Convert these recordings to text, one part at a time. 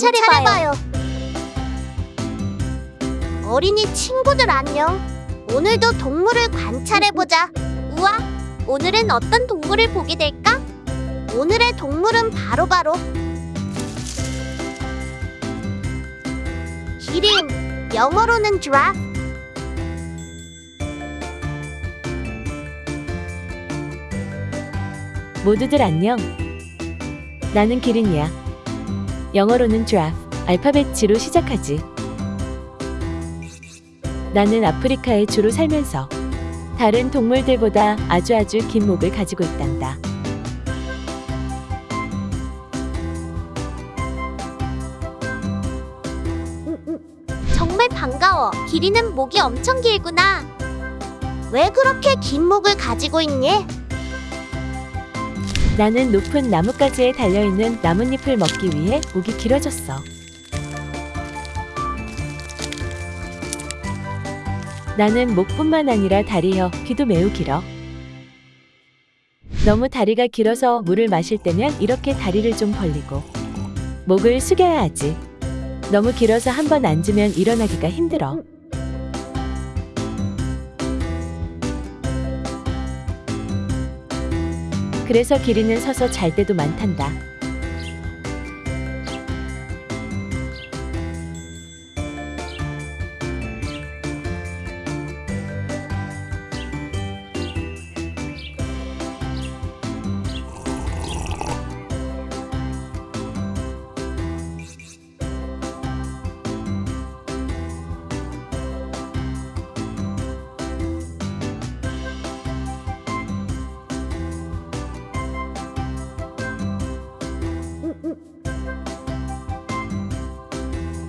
관찰해봐요. 어린이 친구들 안녕. 오늘도 동물을 관찰해보자. 우와, 오늘은 어떤 동물을 보게 될까? 오늘의 동물은 바로바로 기린, 영어로는 giraffe. 모두들 안녕. 나는 기린이야. 영어로는 giraffe, 알파벳 G로 시작하지. 나는 아프리카에 주로 살면서 다른 동물들보다 아주 아주 긴 목을 가지고 있단다. 정말 반가워. 기린은 목이 엄청 길구나. 왜 그렇게 긴 목을 가지고 있니? 나는 높은 나뭇가지에 달려있는 나뭇잎을 먹기 위해 목이 길어졌어. 나는 목뿐만 아니라 다리여 귀도 매우 길어. 너무 다리가 길어서 물을 마실 때면 이렇게 다리를 좀 벌리고 목을 숙여야 하지. 너무 길어서 한 번 앉으면 일어나기가 힘들어. 그래서 기린은 서서 잘 때도 많단다.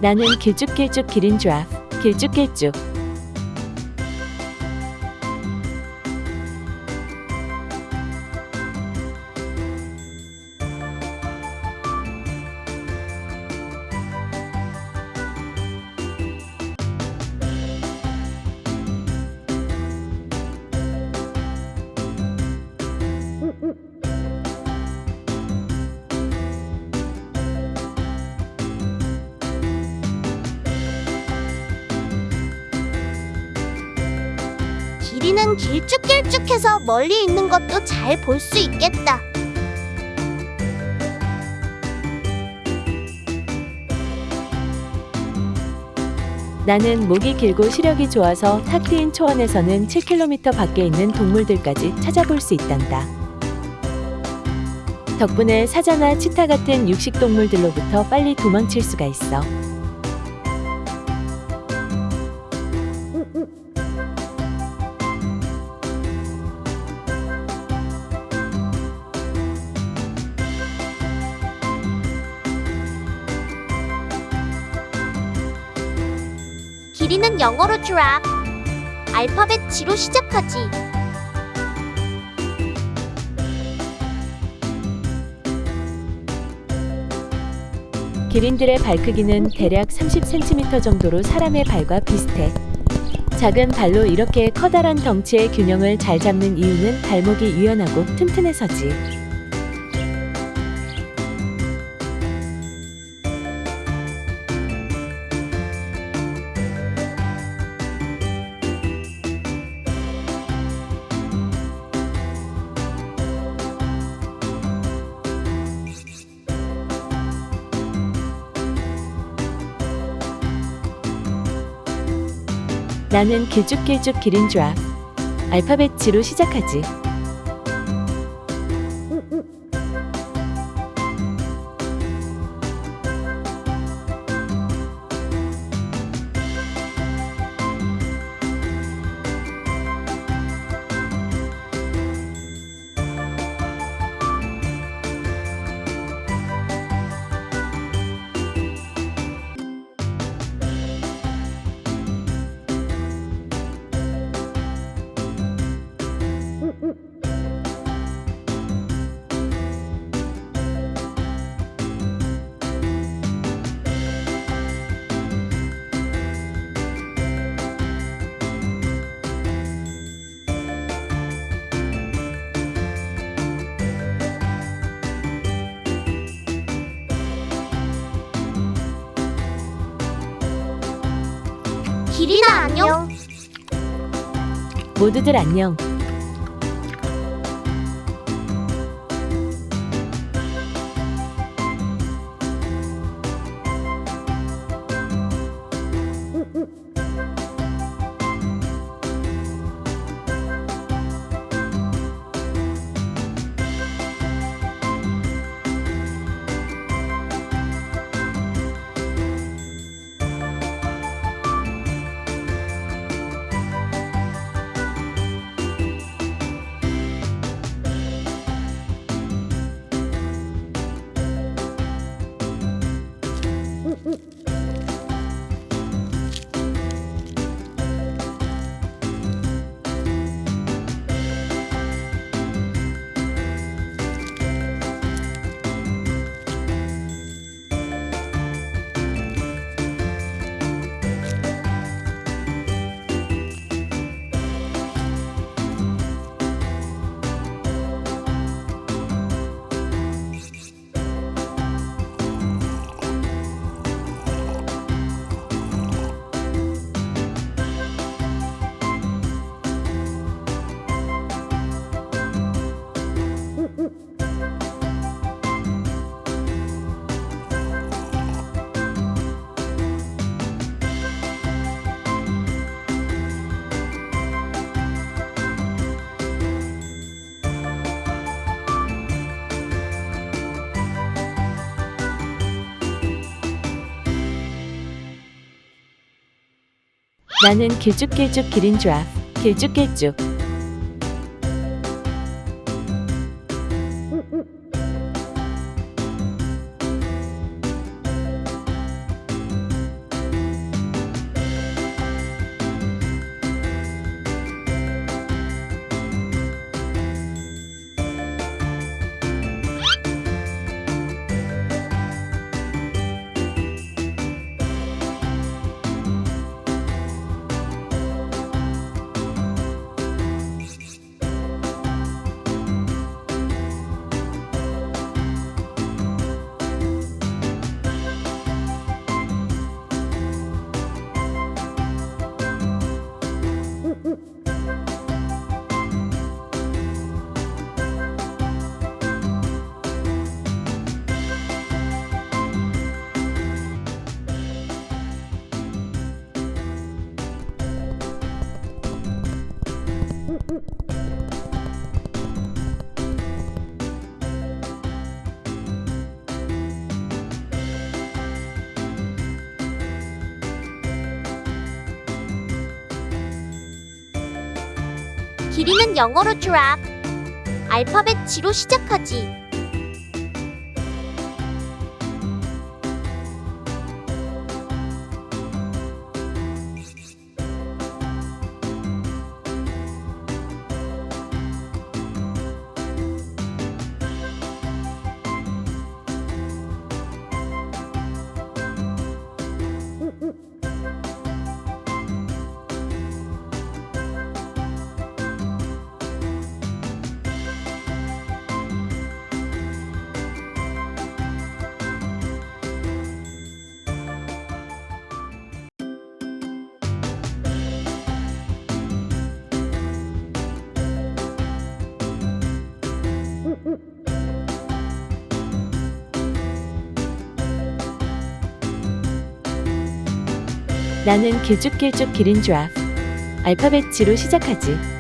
나는 길쭉길쭉 기린 드라프 길쭉길쭉 기린은 길쭉길쭉해서 멀리 있는 것도 잘 볼 수 있겠다. 나는 목이 길고 시력이 좋아서 탁 트인 초원에서는 7km 밖에 있는 동물들까지 찾아볼 수 있단다. 덕분에 사자나 치타 같은 육식 동물들로부터 빨리 도망칠 수가 있어. 기린은 영어로 giraffe, 알파벳 G로 시작하지. 기린들의 발 크기는 대략 30cm 정도로 사람의 발과 비슷해. 작은 발로 이렇게 커다란 덩치의 균형을 잘 잡는 이유는 발목이 유연하고 튼튼해서지. 나는 길쭉길쭉 기린 드라프 알파벳 G로 시작하지. 기린아 안녕. 모두들 안녕. 나는 길쭉길쭉 기린 줄 길쭉길쭉. 기린은 영어로 giraffe. 알파벳 G로 시작하지. 나는 길쭉길쭉 기린 줄 알파벳 G로 시작하지.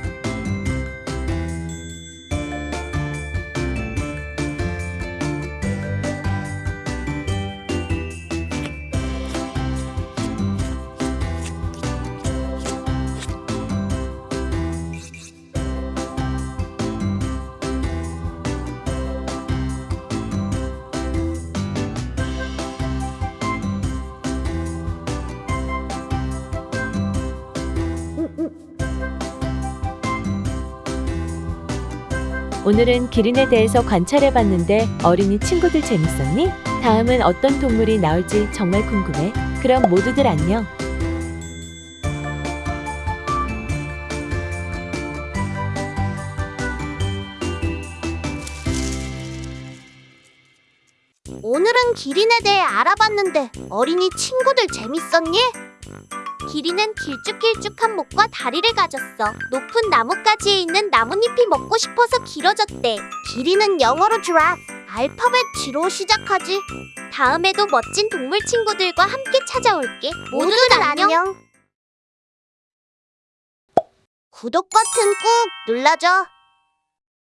오늘은 기린에 대해서 관찰해봤는데 어린이 친구들 재밌었니? 다음은 어떤 동물이 나올지 정말 궁금해. 그럼 모두들 안녕. 오늘은 기린에 대해 알아봤는데 어린이 친구들 재밌었니? 길이는 길쭉길쭉한 목과 다리를 가졌어. 높은 나뭇가지에 있는 나뭇잎이 먹고 싶어서 길어졌대. 길이는 영어로 giraffe, 알파벳 G로 시작하지. 다음에도 멋진 동물 친구들과 함께 찾아올게. 모두들 안녕. 구독 버튼 꾹 눌러줘.